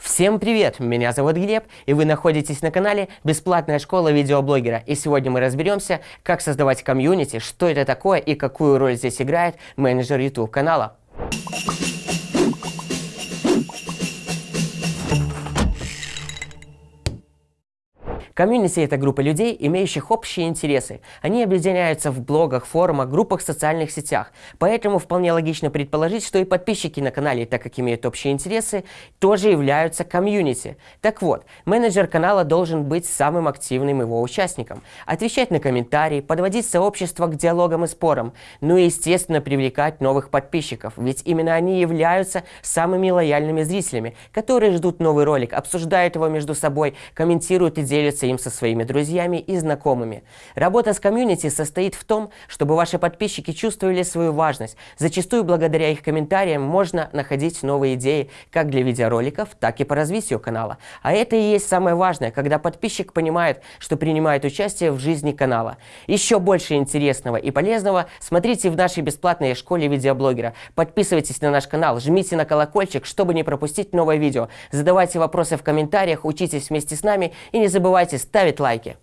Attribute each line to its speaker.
Speaker 1: Всем привет! Меня зовут Глеб, и вы находитесь на канале «Бесплатная школа видеоблогера». И сегодня мы разберемся, как создавать комьюнити, что это такое и какую роль здесь играет менеджер YouTube канала. Комьюнити – это группа людей, имеющих общие интересы. Они объединяются в блогах, форумах, группах в социальных сетях. Поэтому вполне логично предположить, что и подписчики на канале, так как имеют общие интересы, тоже являются комьюнити. Так вот, менеджер канала должен быть самым активным его участником, отвечать на комментарии, подводить сообщество к диалогам и спорам, ну и, естественно, привлекать новых подписчиков, ведь именно они являются самыми лояльными зрителями, которые ждут новый ролик, обсуждают его между собой, комментируют и делятся им со своими друзьями и знакомыми. Работа с комьюнити состоит в том, чтобы ваши подписчики чувствовали свою важность. Зачастую благодаря их комментариям можно находить новые идеи как для видеороликов, так и по развитию канала. А это и есть самое важное, когда подписчик понимает, что принимает участие в жизни канала. Еще больше интересного и полезного смотрите в нашей бесплатной школе видеоблогера. Подписывайтесь на наш канал, жмите на колокольчик, чтобы не пропустить новое видео. Задавайте вопросы в комментариях, учитесь вместе с нами и не забывайте ставить лайки.